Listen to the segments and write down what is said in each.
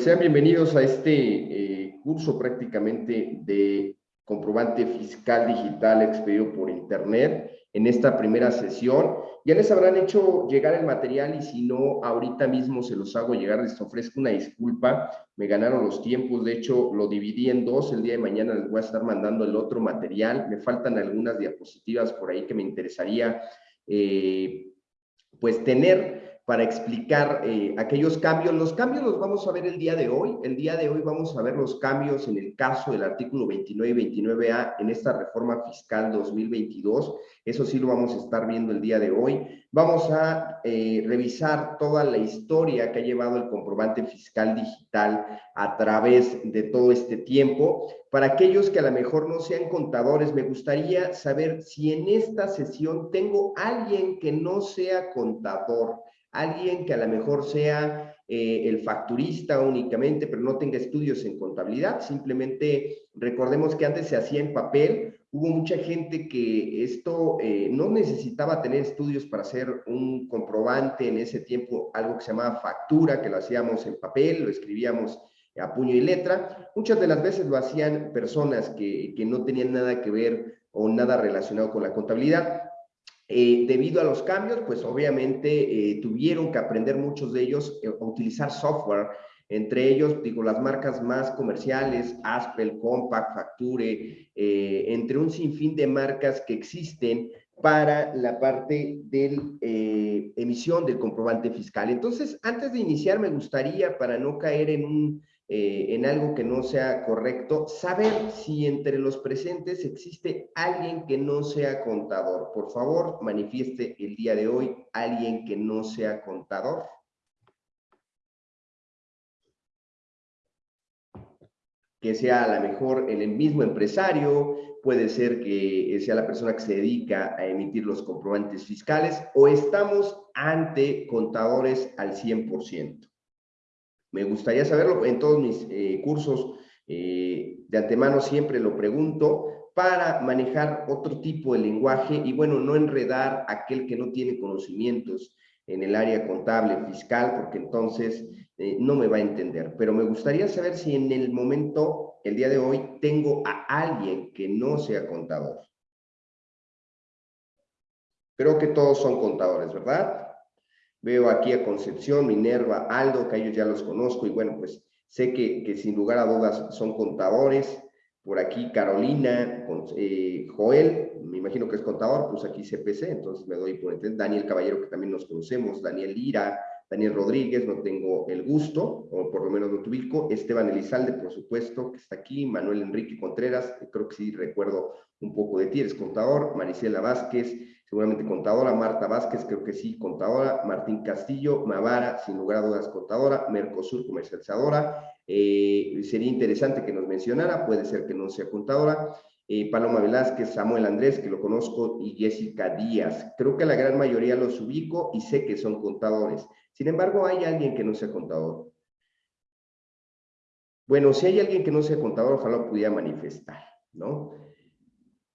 Sean bienvenidos a este eh, curso prácticamente de comprobante fiscal digital expedido por internet en esta primera sesión. Ya les habrán hecho llegar el material y si no, ahorita mismo se los hago llegar. Les ofrezco una disculpa, me ganaron los tiempos. De hecho, lo dividí en dos. El día de mañana les voy a estar mandando el otro material. Me faltan algunas diapositivas por ahí que me interesaría eh, pues tener para explicar eh, aquellos cambios. Los cambios los vamos a ver el día de hoy. El día de hoy vamos a ver los cambios en el caso del artículo 29 y 29A en esta reforma fiscal 2022. Eso sí lo vamos a estar viendo el día de hoy. Vamos a eh, revisar toda la historia que ha llevado el comprobante fiscal digital a través de todo este tiempo. Para aquellos que a lo mejor no sean contadores, me gustaría saber si en esta sesión tengo alguien que no sea contador alguien que a lo mejor sea eh, el facturista únicamente, pero no tenga estudios en contabilidad, simplemente recordemos que antes se hacía en papel, hubo mucha gente que esto eh, no necesitaba tener estudios para hacer un comprobante en ese tiempo, algo que se llamaba factura, que lo hacíamos en papel, lo escribíamos a puño y letra. Muchas de las veces lo hacían personas que, que no tenían nada que ver o nada relacionado con la contabilidad. Eh, debido a los cambios, pues obviamente eh, tuvieron que aprender muchos de ellos eh, a utilizar software, entre ellos, digo, las marcas más comerciales, Aspel, Compact, Facture, entre un sinfín de marcas que existen para la parte de emisión del comprobante fiscal. Entonces, antes de iniciar, me gustaría, para no caer en un eh, en algo que no sea correcto, saber si entre los presentes existe alguien que no sea contador. Por favor, manifieste el día de hoy alguien que no sea contador. que sea a lo mejor el mismo empresario, puede ser que sea la persona que se dedica a emitir los comprobantes fiscales o estamos ante contadores al 100%. Me gustaría saberlo en todos mis eh, cursos eh, de antemano siempre lo pregunto para manejar otro tipo de lenguaje y bueno, no enredar a aquel que no tiene conocimientos en el área contable, fiscal, porque entonces eh, no me va a entender. Pero me gustaría saber si en el momento, el día de hoy, tengo a alguien que no sea contador. Creo que todos son contadores, ¿verdad? Veo aquí a Concepción, Minerva, Aldo, que ellos ya los conozco y bueno, pues sé que, que sin lugar a dudas son contadores. Por aquí Carolina, eh, Joel, me imagino que es contador, pues aquí CPC, entonces me doy por entender. Daniel Caballero, que también nos conocemos, Daniel Lira, Daniel Rodríguez, no tengo el gusto, o por lo menos no te ubico. Esteban Elizalde, por supuesto, que está aquí. Manuel Enrique Contreras, creo que sí recuerdo un poco de ti, eres contador. Marisela Vázquez, seguramente contadora, Marta Vázquez, creo que sí, contadora, Martín Castillo, Mavara, sin lugar a dudas, contadora, Mercosur, comercializadora, eh, sería interesante que nos mencionara, puede ser que no sea contadora, eh, Paloma Velázquez, Samuel Andrés, que lo conozco, y Jessica Díaz. Creo que la gran mayoría los ubico y sé que son contadores. Sin embargo, hay alguien que no sea contador. Bueno, si hay alguien que no sea contador, ojalá pudiera manifestar, ¿no?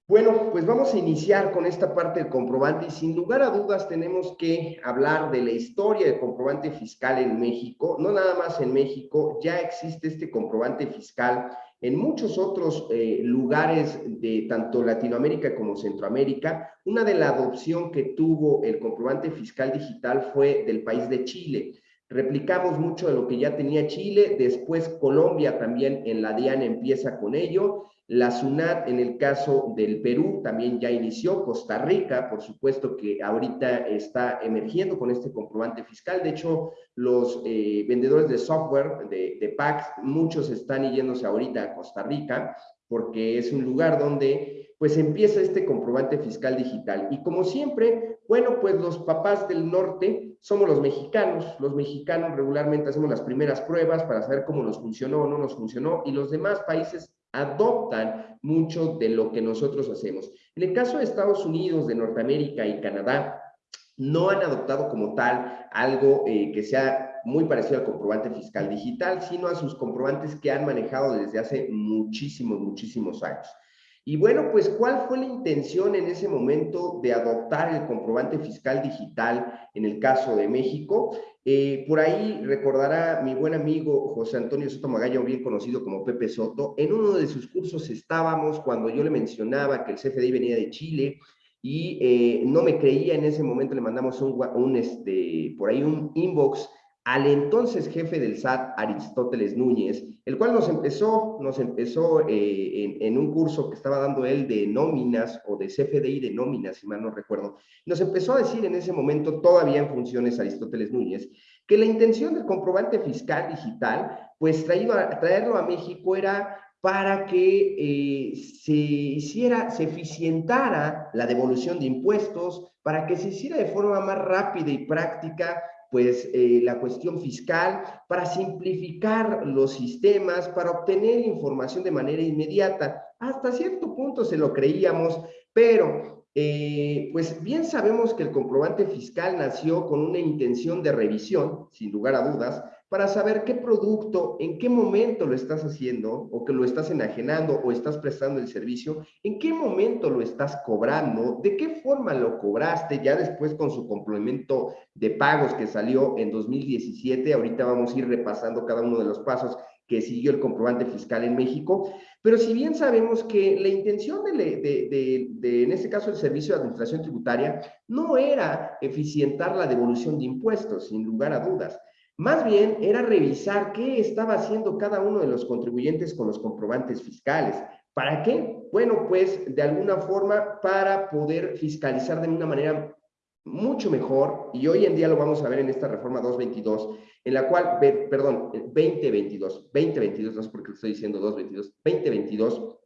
Bueno, pues vamos a iniciar con esta parte del comprobante y sin lugar a dudas tenemos que hablar de la historia del comprobante fiscal en México. No nada más en México, ya existe este comprobante fiscal en muchos otros eh, lugares de tanto Latinoamérica como Centroamérica. Una de la adopción que tuvo el comprobante fiscal digital fue del país de Chile. Replicamos mucho de lo que ya tenía Chile, después Colombia también en la DIAN empieza con ello la SUNAT, en el caso del Perú, también ya inició. Costa Rica, por supuesto que ahorita está emergiendo con este comprobante fiscal. De hecho, los eh, vendedores de software de, de PACS, muchos están yéndose ahorita a Costa Rica porque es un lugar donde pues empieza este comprobante fiscal digital. Y como siempre, bueno, pues los papás del norte somos los mexicanos. Los mexicanos regularmente hacemos las primeras pruebas para saber cómo nos funcionó o no nos funcionó y los demás países adoptan mucho de lo que nosotros hacemos. En el caso de Estados Unidos, de Norteamérica y Canadá, no han adoptado como tal algo eh, que sea muy parecido al comprobante fiscal digital, sino a sus comprobantes que han manejado desde hace muchísimos, muchísimos años. Y bueno, pues, ¿cuál fue la intención en ese momento de adoptar el comprobante fiscal digital en el caso de México? Eh, por ahí recordará mi buen amigo José Antonio Soto Magaña, bien conocido como Pepe Soto, en uno de sus cursos estábamos cuando yo le mencionaba que el CFDI venía de Chile y eh, no me creía en ese momento, le mandamos un, un este, por ahí un inbox al entonces jefe del SAT, Aristóteles Núñez, el cual nos empezó, nos empezó eh, en, un curso que estaba dando él de nóminas o de CFDI de nóminas, si mal no recuerdo, nos empezó a decir en ese momento, todavía en funciones Aristóteles Núñez, que la intención del comprobante fiscal digital, pues traído a, traerlo a México era para que eh, se hiciera, se eficientara la devolución de impuestos, para que se hiciera de forma más rápida y práctica pues eh, la cuestión fiscal, para simplificar los sistemas, para obtener información de manera inmediata. Hasta cierto punto se lo creíamos, pero eh, pues bien sabemos que el comprobante fiscal nació con una intención de revisión, sin lugar a dudas, para saber qué producto, en qué momento lo estás haciendo o que lo estás enajenando o estás prestando el servicio, en qué momento lo estás cobrando, de qué forma lo cobraste, ya después con su complemento de pagos que salió en 2017, ahorita vamos a ir repasando cada uno de los pasos que siguió el comprobante fiscal en México, pero si bien sabemos que la intención de, de, en este caso, el Servicio de Administración Tributaria no era eficientar la devolución de impuestos, sin lugar a dudas, más bien era revisar qué estaba haciendo cada uno de los contribuyentes con los comprobantes fiscales. ¿Para qué? Bueno, pues de alguna forma para poder fiscalizar de una manera mucho mejor, y hoy en día lo vamos a ver en esta reforma 222, en la cual, perdón, 2022, 2022, no sé por qué estoy diciendo 222, 2022,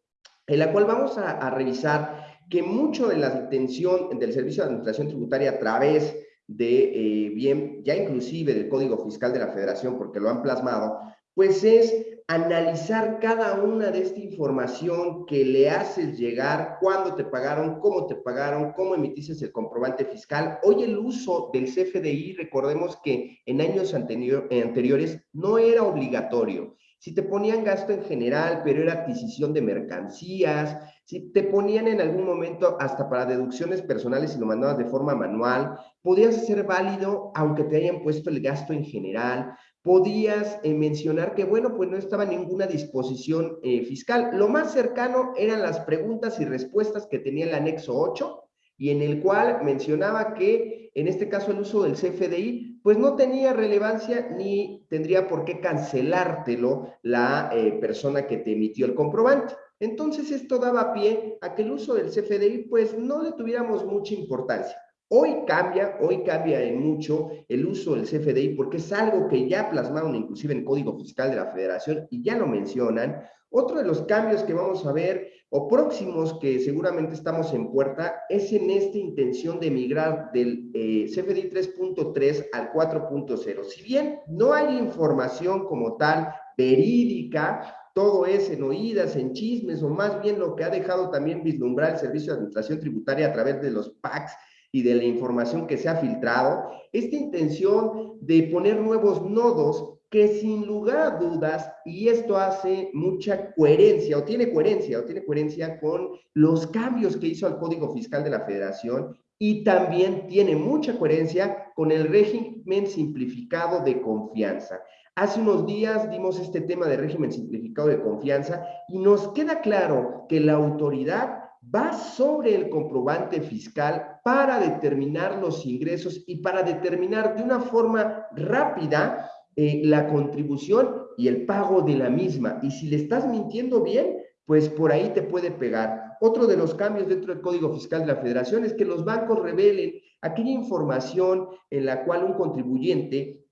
en la cual vamos a, a revisar que mucho de la intención del Servicio de Administración Tributaria a través de eh, bien, ya inclusive del Código Fiscal de la Federación, porque lo han plasmado, pues es analizar cada una de esta información que le haces llegar, cuándo te pagaron, cómo te pagaron, cómo emitiste el comprobante fiscal. Hoy el uso del CFDI, recordemos que en años anteriores no era obligatorio. Si te ponían gasto en general, pero era adquisición de mercancías, si te ponían en algún momento hasta para deducciones personales y lo mandabas de forma manual, podías ser válido aunque te hayan puesto el gasto en general, podías eh, mencionar que, bueno, pues no estaba ninguna disposición eh, fiscal. Lo más cercano eran las preguntas y respuestas que tenía el anexo 8 y en el cual mencionaba que, en este caso, el uso del CFDI, pues no tenía relevancia ni tendría por qué cancelártelo la eh, persona que te emitió el comprobante. Entonces, esto daba pie a que el uso del CFDI, pues no le tuviéramos mucha importancia. Hoy cambia, hoy cambia en mucho el uso del CFDI porque es algo que ya plasmaron inclusive en Código Fiscal de la Federación y ya lo mencionan. Otro de los cambios que vamos a ver o próximos que seguramente estamos en puerta es en esta intención de migrar del eh, CFDI 3.3 al 4.0. Si bien no hay información como tal verídica, todo es en oídas, en chismes, o más bien lo que ha dejado también vislumbrar el Servicio de Administración Tributaria a través de los PACs y de la información que se ha filtrado, esta intención de poner nuevos nodos que sin lugar a dudas, y esto hace mucha coherencia, o tiene coherencia, o tiene coherencia con los cambios que hizo al Código Fiscal de la Federación, y también tiene mucha coherencia con el régimen simplificado de confianza. Hace unos días dimos este tema de régimen simplificado de confianza y nos queda claro que la autoridad va sobre el comprobante fiscal para determinar los ingresos y para determinar de una forma rápida eh, la contribución y el pago de la misma. Y si le estás mintiendo bien, pues por ahí te puede pegar. Otro de los cambios dentro del Código Fiscal de la Federación es que los bancos revelen aquella información en la cual un contribuyente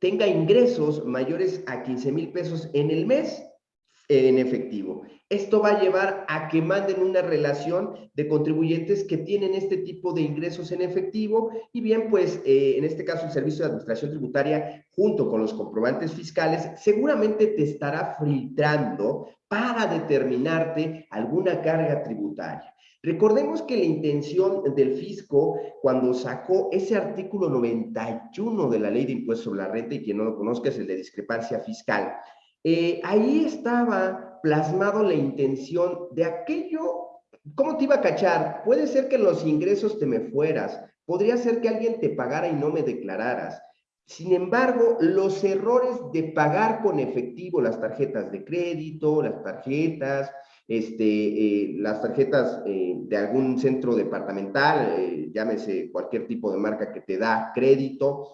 tenga ingresos mayores a 15 mil pesos en el mes en efectivo. Esto va a llevar a que manden una relación de contribuyentes que tienen este tipo de ingresos en efectivo y bien, pues eh, en este caso el Servicio de Administración Tributaria junto con los comprobantes fiscales seguramente te estará filtrando para determinarte alguna carga tributaria. Recordemos que la intención del fisco cuando sacó ese artículo 91 de la Ley de Impuestos sobre la Renta, y quien no lo conozca es el de discrepancia fiscal, eh, ahí estaba plasmado la intención de aquello ¿cómo te iba a cachar? Puede ser que los ingresos te me fueras, podría ser que alguien te pagara y no me declararas. Sin embargo, los errores de pagar con efectivo las tarjetas de crédito, las tarjetas, este, eh, las tarjetas eh, de algún centro departamental, llámese cualquier tipo de marca que te da crédito,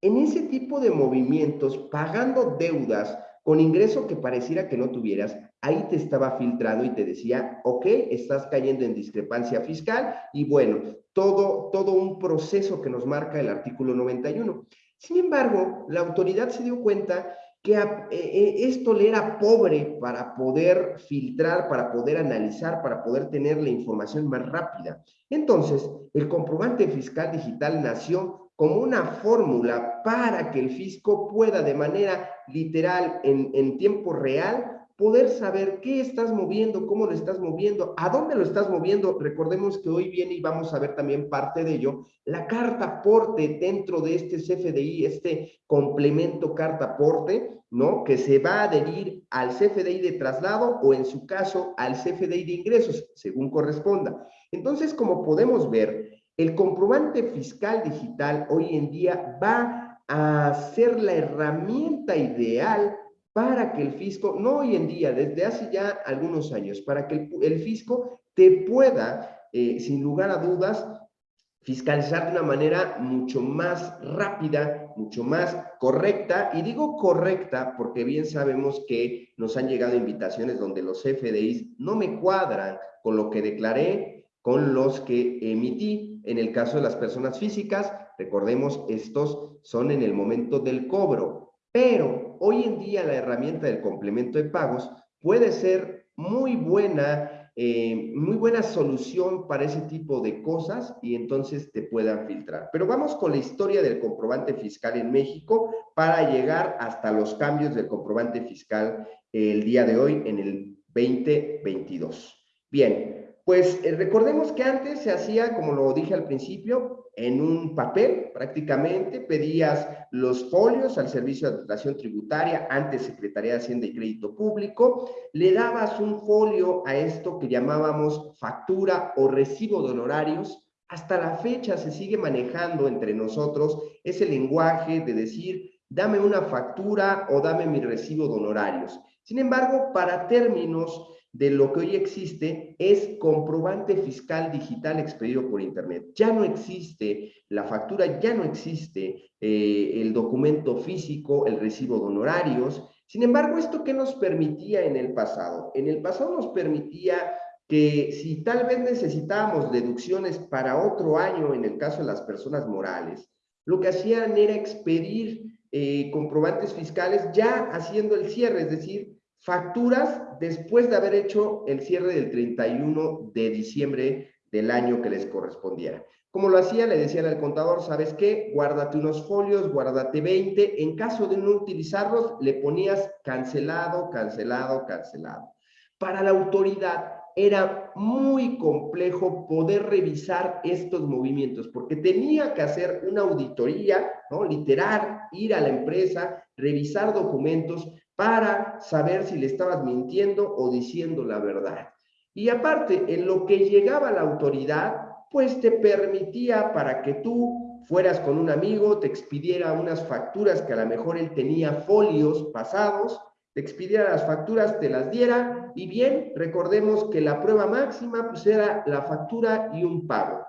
en ese tipo de movimientos, pagando deudas con ingreso que pareciera que no tuvieras, ahí te estaba filtrando y te decía, ok, estás cayendo en discrepancia fiscal y bueno, todo, todo un proceso que nos marca el artículo 91. Sin embargo, la autoridad se dio cuenta que eh, eh, esto le era pobre para poder filtrar, para poder analizar, para poder tener la información más rápida. Entonces, el comprobante fiscal digital nació como una fórmula para que el fisco pueda de manera literal, en, tiempo real, poder saber qué estás moviendo, cómo lo estás moviendo, a dónde lo estás moviendo. Recordemos que hoy viene y vamos a ver también parte de ello, la carta aporte dentro de este CFDI, este complemento carta aporte, ¿no? Que se va a adherir al CFDI de traslado o en su caso al CFDI de ingresos, según corresponda. Entonces, como podemos ver, el comprobante fiscal digital hoy en día va a ser la herramienta ideal para que el fisco, no hoy en día, desde hace ya algunos años, para que el, fisco te pueda, eh, sin lugar a dudas, fiscalizar de una manera mucho más rápida, mucho más correcta. Y digo correcta porque bien sabemos que nos han llegado invitaciones donde los FDIs no me cuadran con lo que declaré, con los que emití. En el caso de las personas físicas, recordemos, estos son en el momento del cobro, pero hoy en día la herramienta del complemento de pagos puede ser muy buena, eh, muy buena solución para ese tipo de cosas y entonces te puedan filtrar. Pero vamos con la historia del comprobante fiscal en México para llegar hasta los cambios del comprobante fiscal el día de hoy en el 2022. Bien, pues eh, recordemos que antes se hacía, como lo dije al principio, en un papel prácticamente, pedías los folios al Servicio de Administración Tributaria, antes Secretaría de Hacienda y Crédito Público, le dabas un folio a esto que llamábamos factura o recibo de honorarios, hasta la fecha se sigue manejando entre nosotros ese lenguaje de decir, dame una factura o dame mi recibo de honorarios. Sin embargo, para términos de lo que hoy existe es comprobante fiscal digital expedido por Internet. Ya no existe la factura, ya no existe eh, el documento físico, el recibo de honorarios. Sin embargo, ¿esto qué nos permitía en el pasado? En el pasado nos permitía que si tal vez necesitábamos deducciones para otro año, en el caso de las personas morales, lo que hacían era expedir eh, comprobantes fiscales ya haciendo el cierre, es decir, facturas después de haber hecho el cierre del 31 de diciembre del año que les correspondiera. Como lo hacía, le decían al contador, ¿sabes qué? Guárdate unos folios, guárdate 20. En caso de no utilizarlos, le ponías cancelado, cancelado, cancelado. Para la autoridad era muy complejo poder revisar estos movimientos, porque tenía que hacer una auditoría, ¿no? Literal, ir a la empresa, revisar documentos, para saber si le estabas mintiendo o diciendo la verdad. Y aparte, en lo que llegaba la autoridad, pues te permitía para que tú fueras con un amigo, te expidiera unas facturas que a lo mejor él tenía folios pasados, te expidiera las facturas, te las diera, y bien, recordemos que la prueba máxima pues era la factura y un pago.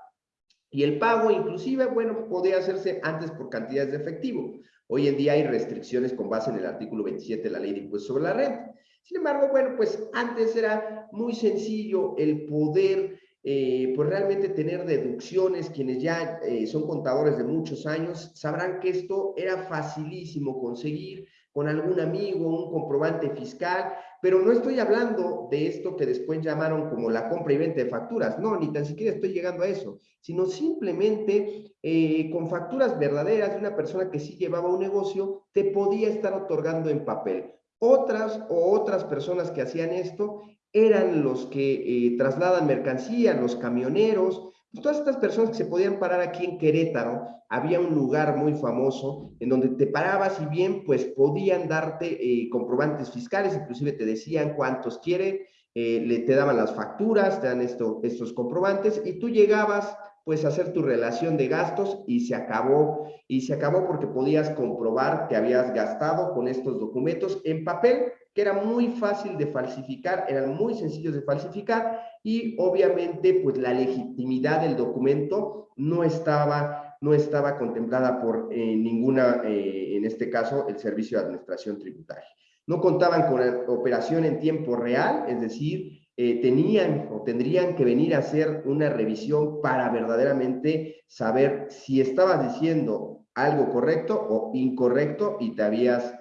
Y el pago inclusive, bueno, podía hacerse antes por cantidades de efectivo. Hoy en día hay restricciones con base en el artículo 27 de la ley de impuestos sobre la renta. Sin embargo, bueno, pues antes era muy sencillo el poder, eh, pues realmente tener deducciones. Quienes ya eh, son contadores de muchos años sabrán que esto era facilísimo conseguir con algún amigo, un comprobante fiscal, pero no estoy hablando de esto que después llamaron como la compra y venta de facturas, no, ni tan siquiera estoy llegando a eso, sino simplemente eh, con facturas verdaderas de una persona que sí llevaba un negocio, te podía estar otorgando en papel. Otras o otras personas que hacían esto eran los que eh, trasladan mercancía, los camioneros, todas estas personas que se podían parar aquí en Querétaro, había un lugar muy famoso en donde te parabas y bien, pues podían darte eh, comprobantes fiscales, inclusive te decían cuántos quiere, eh, le, te daban las facturas, te dan esto, estos comprobantes y tú llegabas pues a hacer tu relación de gastos y se acabó. Y se acabó porque podías comprobar que habías gastado con estos documentos en papel, que era muy fácil de falsificar, eran muy sencillos de falsificar y obviamente pues la legitimidad del documento no estaba, no estaba contemplada por eh, ninguna, eh, en este caso, el Servicio de Administración Tributaria. No contaban con operación en tiempo real, es decir, eh, tenían o tendrían que venir a hacer una revisión para verdaderamente saber si estabas diciendo algo correcto o incorrecto y te habías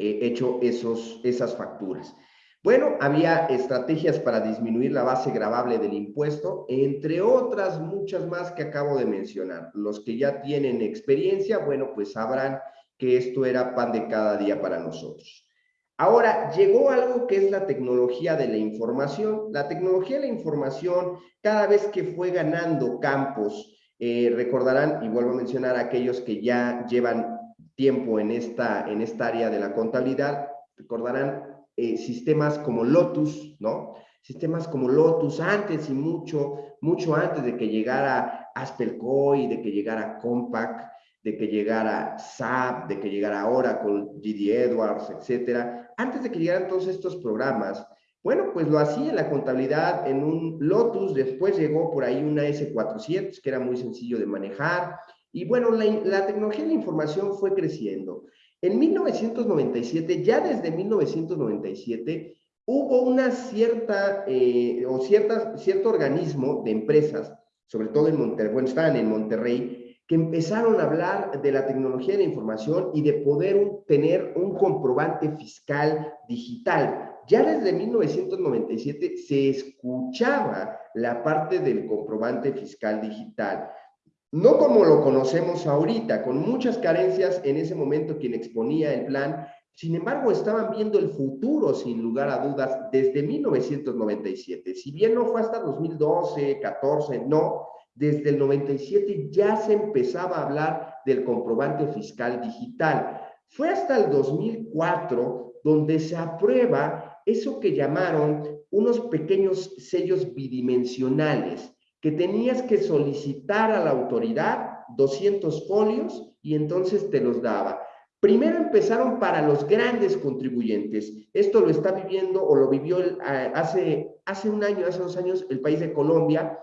hecho esos, esas facturas. Bueno, había estrategias para disminuir la base gravable del impuesto, entre otras muchas más que acabo de mencionar. Los que ya tienen experiencia, bueno, pues sabrán que esto era pan de cada día para nosotros. Ahora, llegó algo que es la tecnología de la información. La tecnología de la información, cada vez que fue ganando campos, eh, recordarán, y vuelvo a mencionar a aquellos que ya llevan tiempo en esta, en esta área de la contabilidad, recordarán eh, sistemas como Lotus, ¿no? Sistemas como Lotus antes y mucho, mucho antes de que llegara Aspelcoy, de que llegara Compaq, de que llegara SAP, de que llegara con GD Edwards, etcétera. Antes de que llegaran todos estos programas, bueno, pues lo hacía en la contabilidad en un Lotus, después llegó por ahí una S400, que era muy sencillo de manejar, y bueno, la, tecnología de la información fue creciendo. En 1997, ya desde 1997, hubo una cierta, eh, o cierta, cierto organismo de empresas, sobre todo en Monterrey, estaban en Monterrey, que empezaron a hablar de la tecnología de la información y de poder tener un comprobante fiscal digital. Ya desde 1997 se escuchaba la parte del comprobante fiscal digital no como lo conocemos ahorita, con muchas carencias en ese momento quien exponía el plan, sin embargo estaban viendo el futuro sin lugar a dudas desde 1997. Si bien no fue hasta 2012, 14, no, desde el 97 ya se empezaba a hablar del comprobante fiscal digital. Fue hasta el 2004 donde se aprueba eso que llamaron unos pequeños sellos bidimensionales que tenías que solicitar a la autoridad 200 folios y entonces te los daba. Primero empezaron para los grandes contribuyentes. Esto lo está viviendo o lo vivió hace, hace un año, hace dos años, el país de Colombia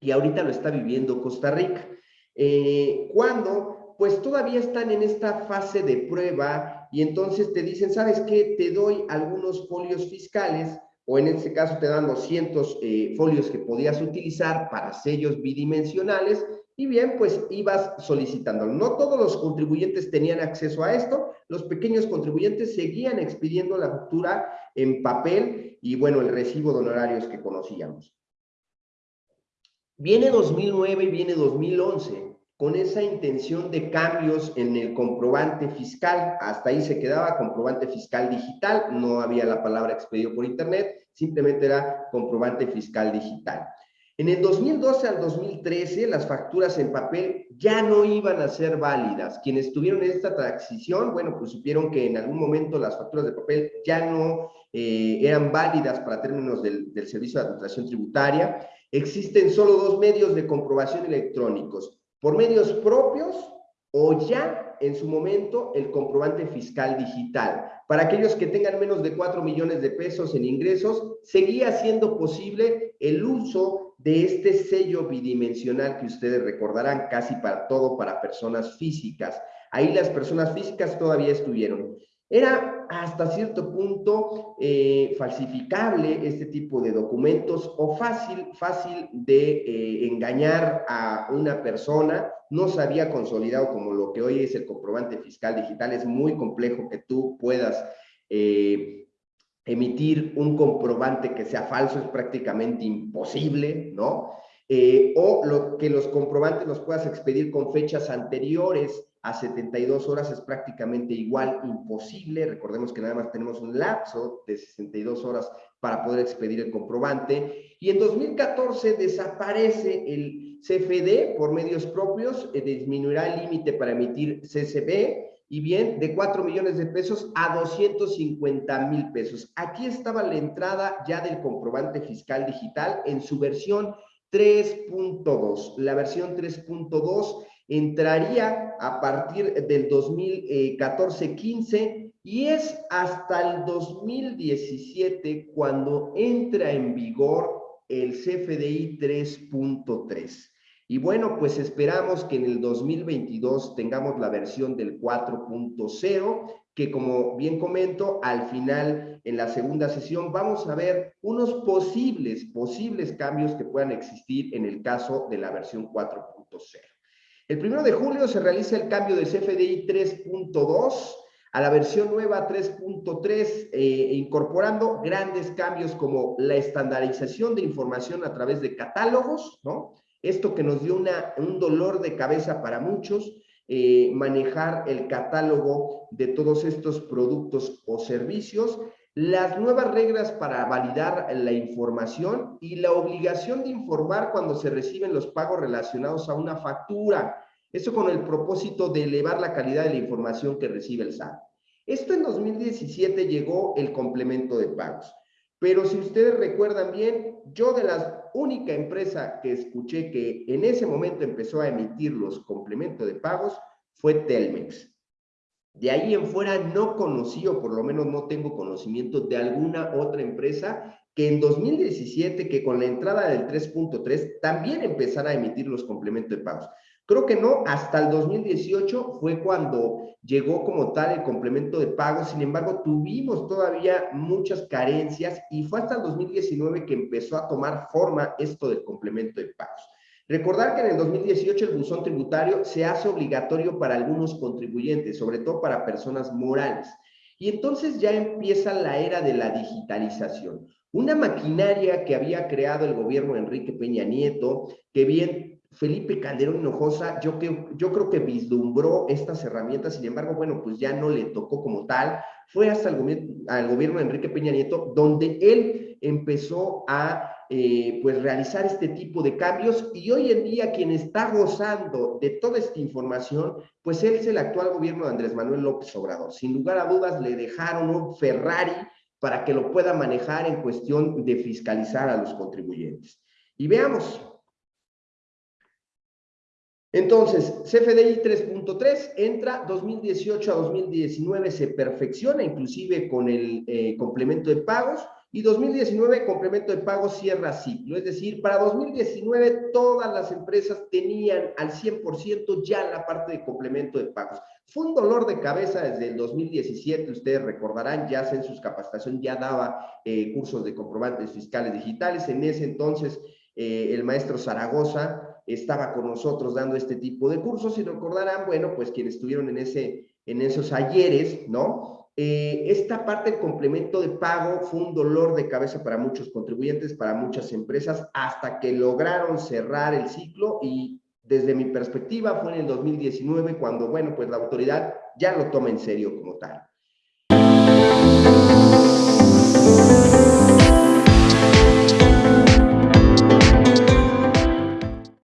y ahorita lo está viviendo Costa Rica. Eh, cuando, pues todavía están en esta fase de prueba y entonces te dicen, ¿sabes qué? Te doy algunos folios fiscales o en este caso te dan 200 eh, folios que podías utilizar para sellos bidimensionales y bien, pues ibas solicitándolo. No todos los contribuyentes tenían acceso a esto, los pequeños contribuyentes seguían expidiendo la factura en papel y bueno, el recibo de honorarios que conocíamos. Viene 2009 y viene 2011 con esa intención de cambios en el comprobante fiscal. Hasta ahí se quedaba comprobante fiscal digital, no había la palabra expedido por internet, simplemente era comprobante fiscal digital. En el 2012 al 2013, las facturas en papel ya no iban a ser válidas. Quienes tuvieron esta transición, bueno, pues supieron que en algún momento las facturas de papel ya no eh, eran válidas para términos del, del Servicio de Administración Tributaria. Existen solo dos medios de comprobación electrónicos, por medios propios o ya en su momento el comprobante fiscal digital. Para aquellos que tengan menos de 4 millones de pesos en ingresos, seguía siendo posible el uso de este sello bidimensional que ustedes recordarán casi para todo para personas físicas. Ahí las personas físicas todavía estuvieron. Era hasta cierto punto eh, falsificable este tipo de documentos o fácil, fácil de eh, engañar a una persona. No se había consolidado como lo que hoy es el comprobante fiscal digital. Es muy complejo que tú puedas eh, emitir un comprobante que sea falso, es prácticamente imposible, ¿no? o lo, que los comprobantes los puedas expedir con fechas anteriores a 72 horas es prácticamente igual, imposible. Recordemos que nada más tenemos un lapso de 62 horas para poder expedir el comprobante. Y en 2014 desaparece el CFD por medios propios, eh, disminuirá el límite para emitir CCB y bien, de 4 millones de pesos a 250 mil pesos. Aquí estaba la entrada ya del comprobante fiscal digital en su versión 3.2. La versión 3.2 entraría a partir del 2014-15 y es hasta el 2017 cuando entra en vigor el CFDI 3.3. Y bueno, pues esperamos que en el 2022 tengamos la versión del 4.0, que como bien comento, al final, en la segunda sesión, vamos a ver unos posibles, posibles cambios que puedan existir en el caso de la versión 4.0. El primero de julio se realiza el cambio de CFDI 3.2 a la versión nueva 3.3, eh, incorporando grandes cambios como la estandarización de información a través de catálogos, ¿no? Esto que nos dio un dolor de cabeza para muchos, eh, manejar el catálogo de todos estos productos o servicios, las nuevas reglas para validar la información y la obligación de informar cuando se reciben los pagos relacionados a una factura. Eso con el propósito de elevar la calidad de la información que recibe el SAT. Esto en 2017 llegó el complemento de pagos. Pero si ustedes recuerdan bien, yo de la única empresa que escuché que en ese momento empezó a emitir los complementos de pagos fue Telmex. De ahí en fuera no conocí, o por lo menos no tengo conocimiento de alguna otra empresa que en 2017, que con la entrada del 3.3, también empezara a emitir los complementos de pagos. Creo que no, hasta el 2018 fue cuando llegó como tal el complemento de pago, sin embargo tuvimos todavía muchas carencias y fue hasta el 2019 que empezó a tomar forma esto del complemento de pagos. Recordar que en el 2018 el buzón tributario se hace obligatorio para algunos contribuyentes, sobre todo para personas morales. Y entonces ya empieza la era de la digitalización. Una maquinaria que había creado el gobierno Enrique Peña Nieto, que bien Felipe Calderón Hinojosa, yo, yo creo que vislumbró estas herramientas, sin embargo, bueno, pues ya no le tocó como tal. Fue hasta el, gobierno, al gobierno de Enrique Peña Nieto donde él empezó a eh, pues realizar este tipo de cambios y hoy en día quien está gozando de toda esta información, pues él es el actual gobierno de Andrés Manuel López Obrador. Sin lugar a dudas le dejaron un Ferrari para que lo pueda manejar en cuestión de fiscalizar a los contribuyentes. Y veamos, entonces, CFDI 3.3 entra 2018 a 2019, se perfecciona inclusive con el eh, complemento de pagos y 2019 complemento de pagos cierra ciclo. Es decir, para 2019 todas las empresas tenían al 100% ya la parte de complemento de pagos. Fue un dolor de cabeza desde el 2017, ustedes recordarán, ya en sus capacitación ya daba eh, cursos de comprobantes fiscales digitales. En ese entonces, eh, el maestro Zaragoza estaba con nosotros dando este tipo de cursos y recordarán, bueno, pues quienes estuvieron en, ese, en esos ayeres, ¿no? Eh, esta parte del complemento de pago fue un dolor de cabeza para muchos contribuyentes, para muchas empresas, hasta que lograron cerrar el ciclo y desde mi perspectiva fue en el 2019 cuando, bueno, pues la autoridad ya lo toma en serio como tal.